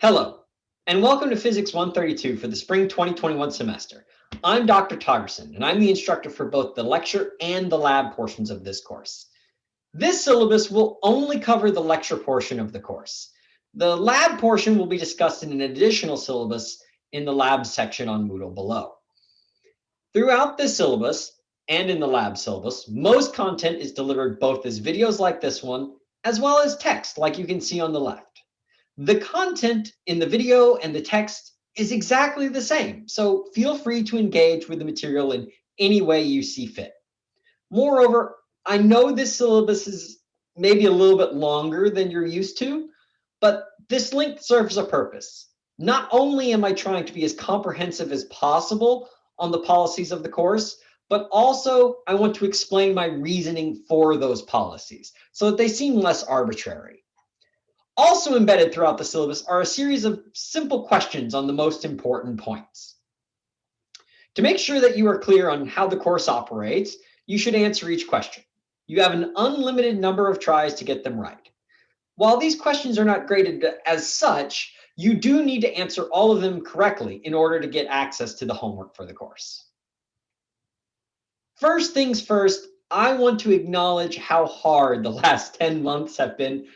Hello, and welcome to Physics 132 for the spring 2021 semester. I'm Dr. Togerson, and I'm the instructor for both the lecture and the lab portions of this course. This syllabus will only cover the lecture portion of the course. The lab portion will be discussed in an additional syllabus in the lab section on Moodle below. Throughout this syllabus and in the lab syllabus, most content is delivered both as videos like this one, as well as text like you can see on the left. The content in the video and the text is exactly the same, so feel free to engage with the material in any way you see fit. Moreover, I know this syllabus is maybe a little bit longer than you're used to, but this link serves a purpose. Not only am I trying to be as comprehensive as possible on the policies of the course, but also I want to explain my reasoning for those policies so that they seem less arbitrary. Also embedded throughout the syllabus are a series of simple questions on the most important points. To make sure that you are clear on how the course operates, you should answer each question. You have an unlimited number of tries to get them right. While these questions are not graded as such, you do need to answer all of them correctly in order to get access to the homework for the course. First things first, I want to acknowledge how hard the last 10 months have been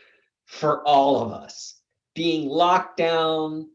for all of us. Being locked down,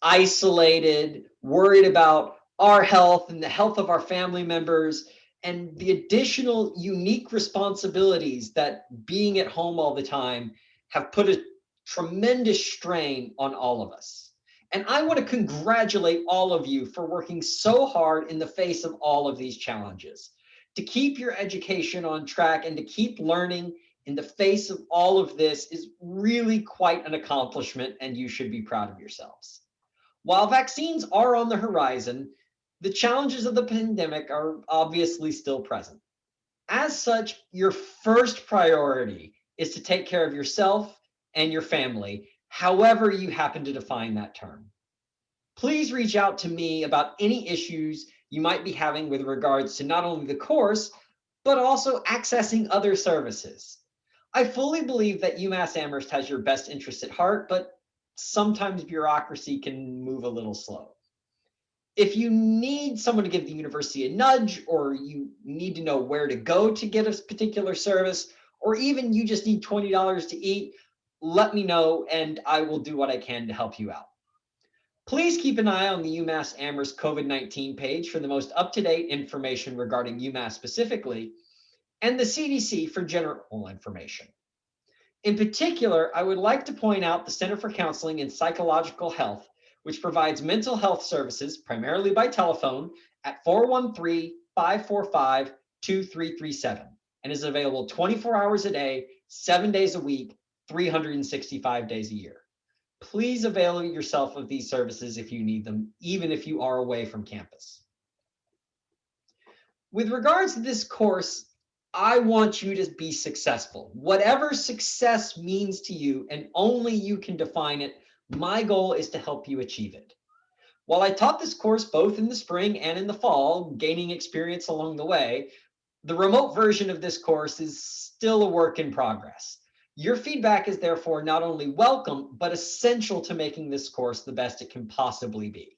isolated, worried about our health and the health of our family members, and the additional unique responsibilities that being at home all the time have put a tremendous strain on all of us. And I want to congratulate all of you for working so hard in the face of all of these challenges to keep your education on track and to keep learning in the face of all of this is really quite an accomplishment and you should be proud of yourselves. While vaccines are on the horizon, the challenges of the pandemic are obviously still present. As such, your first priority is to take care of yourself and your family, however you happen to define that term. Please reach out to me about any issues you might be having with regards to not only the course, but also accessing other services. I fully believe that UMass Amherst has your best interest at heart, but sometimes bureaucracy can move a little slow. If you need someone to give the university a nudge, or you need to know where to go to get a particular service, or even you just need $20 to eat, let me know and I will do what I can to help you out. Please keep an eye on the UMass Amherst COVID-19 page for the most up-to-date information regarding UMass specifically, and the CDC for general information. In particular, I would like to point out the Center for Counseling and Psychological Health, which provides mental health services primarily by telephone at 413-545-2337 and is available 24 hours a day, seven days a week, 365 days a year. Please avail yourself of these services if you need them, even if you are away from campus. With regards to this course, I want you to be successful. Whatever success means to you, and only you can define it, my goal is to help you achieve it. While I taught this course both in the spring and in the fall, gaining experience along the way, the remote version of this course is still a work in progress. Your feedback is therefore not only welcome, but essential to making this course the best it can possibly be.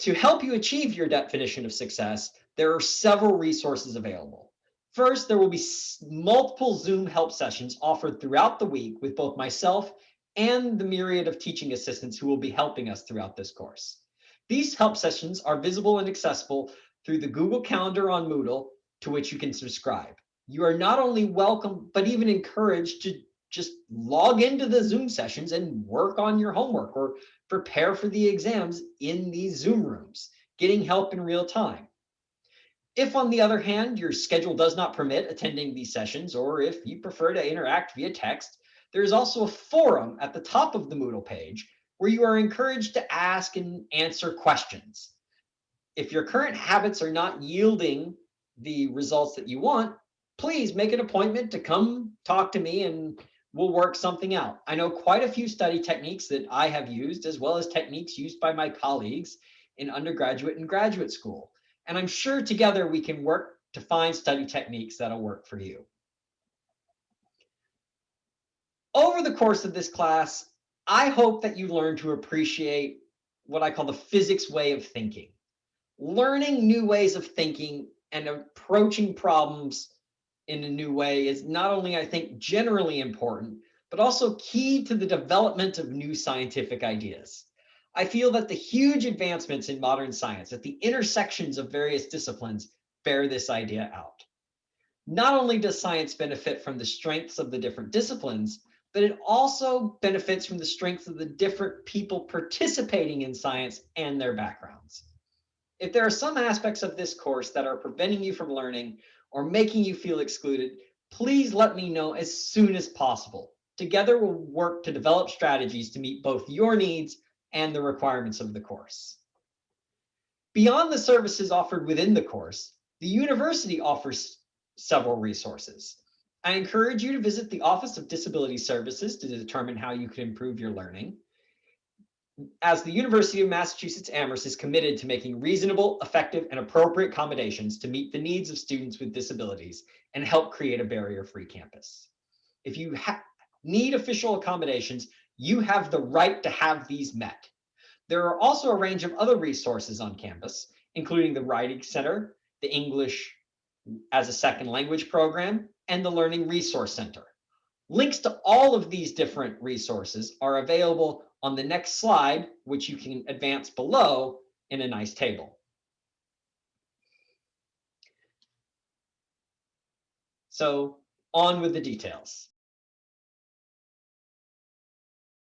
To help you achieve your definition of success, there are several resources available. First, there will be multiple Zoom help sessions offered throughout the week with both myself and the myriad of teaching assistants who will be helping us throughout this course. These help sessions are visible and accessible through the Google Calendar on Moodle, to which you can subscribe. You are not only welcome, but even encouraged to just log into the Zoom sessions and work on your homework or prepare for the exams in these Zoom rooms, getting help in real time. If, on the other hand, your schedule does not permit attending these sessions, or if you prefer to interact via text, there is also a forum at the top of the Moodle page where you are encouraged to ask and answer questions. If your current habits are not yielding the results that you want, please make an appointment to come talk to me and we'll work something out. I know quite a few study techniques that I have used, as well as techniques used by my colleagues in undergraduate and graduate school. And I'm sure together we can work to find study techniques that'll work for you. Over the course of this class, I hope that you learn to appreciate what I call the physics way of thinking. Learning new ways of thinking and approaching problems in a new way is not only, I think, generally important, but also key to the development of new scientific ideas. I feel that the huge advancements in modern science at the intersections of various disciplines bear this idea out. Not only does science benefit from the strengths of the different disciplines, but it also benefits from the strengths of the different people participating in science and their backgrounds. If there are some aspects of this course that are preventing you from learning or making you feel excluded, please let me know as soon as possible. Together, we'll work to develop strategies to meet both your needs and the requirements of the course. Beyond the services offered within the course, the university offers several resources. I encourage you to visit the Office of Disability Services to determine how you can improve your learning. As the University of Massachusetts Amherst is committed to making reasonable, effective, and appropriate accommodations to meet the needs of students with disabilities and help create a barrier-free campus. If you need official accommodations, you have the right to have these met. There are also a range of other resources on campus, including the Writing Center, the English as a second language program, and the Learning Resource Center. Links to all of these different resources are available on the next slide, which you can advance below in a nice table. So on with the details.